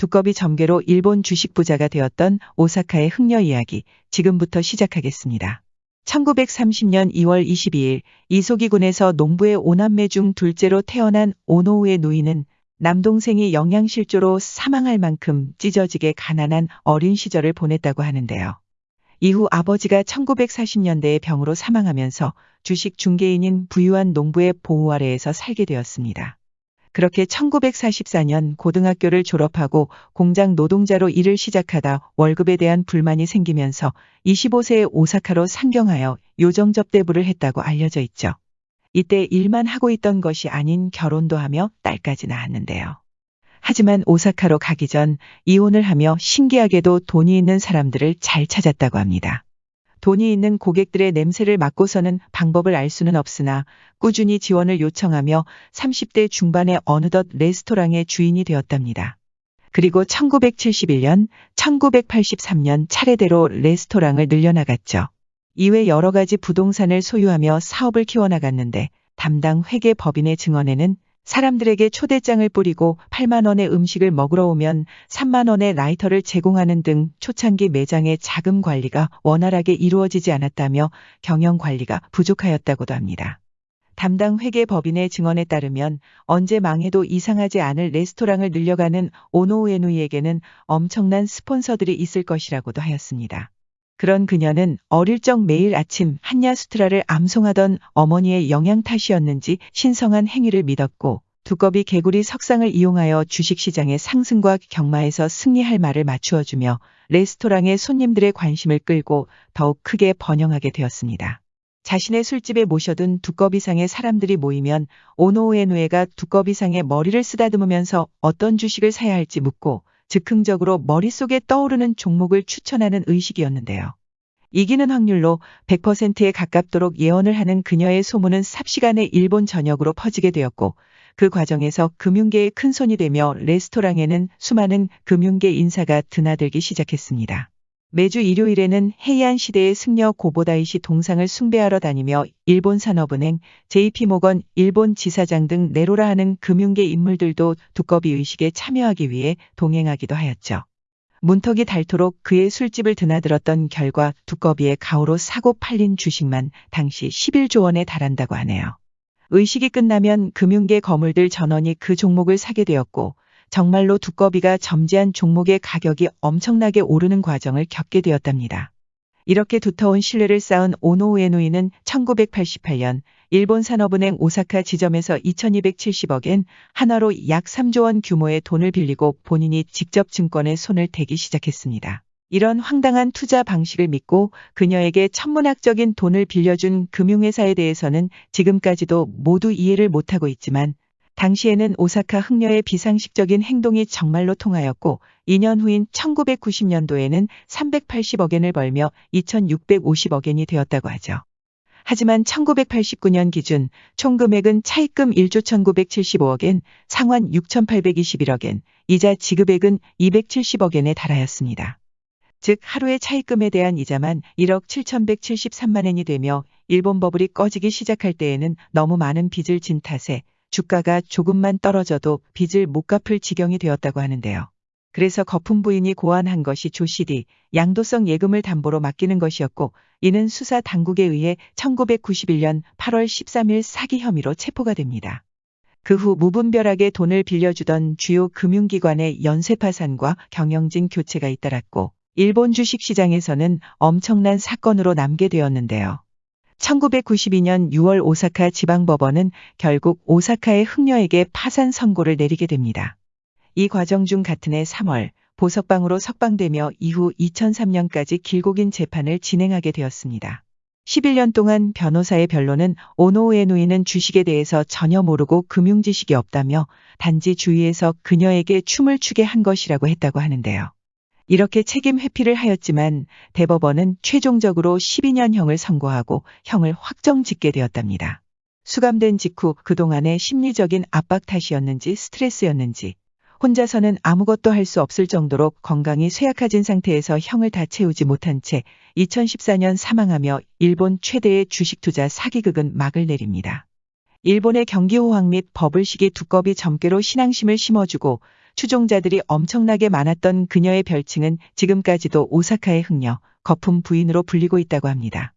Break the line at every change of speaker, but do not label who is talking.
두꺼비 점괘로 일본 주식 부자가 되었던 오사카의 흥녀 이야기 지금부터 시작하겠습니다. 1930년 2월 22일 이소기군에서 농부의 오남매 중 둘째로 태어난 오노우의 누이는 남동생이 영양실조로 사망할 만큼 찢어지게 가난한 어린 시절을 보냈다고 하는데요. 이후 아버지가 1940년대에 병으로 사망하면서 주식 중개인인 부유한 농부의 보호 아래에서 살게 되었습니다. 그렇게 1944년 고등학교를 졸업하고 공장 노동자로 일을 시작하다 월급에 대한 불만이 생기면서 25세에 오사카로 상경하여 요정접대부를 했다고 알려져 있죠. 이때 일만 하고 있던 것이 아닌 결혼도 하며 딸까지 낳았는데요. 하지만 오사카로 가기 전 이혼을 하며 신기하게도 돈이 있는 사람들을 잘 찾았다고 합니다. 돈이 있는 고객들의 냄새를 맡고서는 방법을 알 수는 없으나 꾸준히 지원을 요청하며 30대 중반에 어느덧 레스토랑의 주인이 되었답니다. 그리고 1971년, 1983년 차례대로 레스토랑을 늘려나갔죠. 이외 여러 가지 부동산을 소유하며 사업을 키워나갔는데 담당 회계 법인의 증언에는 사람들에게 초대장을 뿌리고 8만 원의 음식을 먹으러 오면 3만 원의 라이터를 제공하는 등 초창기 매장의 자금 관리가 원활하게 이루어지지 않았다며 경영 관리가 부족하였다고도 합니다. 담당 회계 법인의 증언에 따르면 언제 망해도 이상하지 않을 레스토랑을 늘려가는 오노우에누이에게는 엄청난 스폰서들이 있을 것이라고도 하였습니다. 그런 그녀는 어릴 적 매일 아침 한야수트라를 암송하던 어머니의 영양 탓이었는지 신성한 행위를 믿었고 두꺼비 개구리 석상을 이용하여 주식시장의 상승과 경마에서 승리할 말을 맞추어주며 레스토랑의 손님들의 관심을 끌고 더욱 크게 번영하게 되었습니다. 자신의 술집에 모셔둔 두꺼비상의 사람들이 모이면 오노우에누에가 두꺼비상의 머리를 쓰다듬으면서 어떤 주식을 사야 할지 묻고 즉흥적으로 머릿속에 떠오르는 종목을 추천하는 의식이었는데요. 이기는 확률로 100%에 가깝도록 예언을 하는 그녀의 소문은 삽시간에 일본 전역으로 퍼지게 되었고 그 과정에서 금융계의 큰 손이 되며 레스토랑에는 수많은 금융계 인사가 드나들기 시작했습니다. 매주 일요일에는 해이안 시대의 승려 고보다이시 동상을 숭배하러 다니며 일본 산업은행, JP모건, 일본 지사장 등 내로라 하는 금융계 인물들도 두꺼비 의식에 참여하기 위해 동행하기도 하였죠. 문턱이 닳도록 그의 술집을 드나들었던 결과 두꺼비의 가오로 사고 팔린 주식만 당시 11조 원에 달한다고 하네요. 의식이 끝나면 금융계 거물들 전원이 그 종목을 사게 되었고 정말로 두꺼비가 점지한 종목의 가격이 엄청나게 오르는 과정을 겪게 되었답니다. 이렇게 두터운 신뢰를 쌓은 오노우에누이는 1988년 일본 산업은행 오사카 지점에서 2270억엔 한화로 약 3조 원 규모의 돈을 빌리고 본인이 직접 증권에 손을 대기 시작했습니다. 이런 황당한 투자 방식을 믿고 그녀에게 천문학적인 돈을 빌려준 금융회사에 대해서는 지금까지도 모두 이해를 못하고 있지만 당시에는 오사카 흥녀의 비상식적인 행동이 정말로 통하였고 2년 후인 1990년도에는 380억엔을 벌며 2650억엔이 되었다고 하죠. 하지만 1989년 기준 총 금액은 차입금 1조 1975억엔, 상환 6821억엔, 이자 지급액은 270억엔에 달하였습니다. 즉 하루의 차입금에 대한 이자만 1억 7173만엔이 되며 일본 버블이 꺼지기 시작할 때에는 너무 많은 빚을 진 탓에 주가가 조금만 떨어져도 빚을 못 갚을 지경이 되었다고 하는데요. 그래서 거품 부인이 고안한 것이 조실이 양도성 예금을 담보로 맡기는 것이었고 이는 수사 당국에 의해 1991년 8월 13일 사기 혐의로 체포가 됩니다. 그 후 무분별하게 돈을 빌려주던 주요 금융기관의 연쇄 파산과 경영진 교체가 잇따랐고 일본 주식시장에서는 엄청난 사건으로 남게 되었는데요. 1992년 6월 오사카 지방법원은 결국 오사카의 흥녀에게 파산 선고를 내리게 됩니다. 이 과정 중 같은 해 3월 보석방으로 석방되며 이후 2003년까지 길고 긴 재판을 진행하게 되었습니다. 11년 동안 변호사의 변론은 오노우에누이는 주식에 대해서 전혀 모르고 금융 지식이 없다며 단지 주위에서 그녀에게 춤을 추게 한 것이라고 했다고 하는데요. 이렇게 책임 회피를 하였지만 대법원은 최종적으로 12년형을 선고하고 형을 확정 짓게 되었답니다. 수감된 직후 그동안의 심리적인 압박 탓이었는지 스트레스였는지 혼자서는 아무것도 할 수 없을 정도로 건강이 쇠약해진 상태에서 형을 다 채우지 못한 채 2014년 사망하며 일본 최대의 주식 투자 사기극은 막을 내립니다. 일본의 경기 호황 및 버블식이 두꺼비 점괘로 신앙심을 심어주고 추종자들이 엄청나게 많았던 그녀의 별칭은 지금까지도 오사카의 흥녀, 거품 부인으로 불리고 있다고 합니다.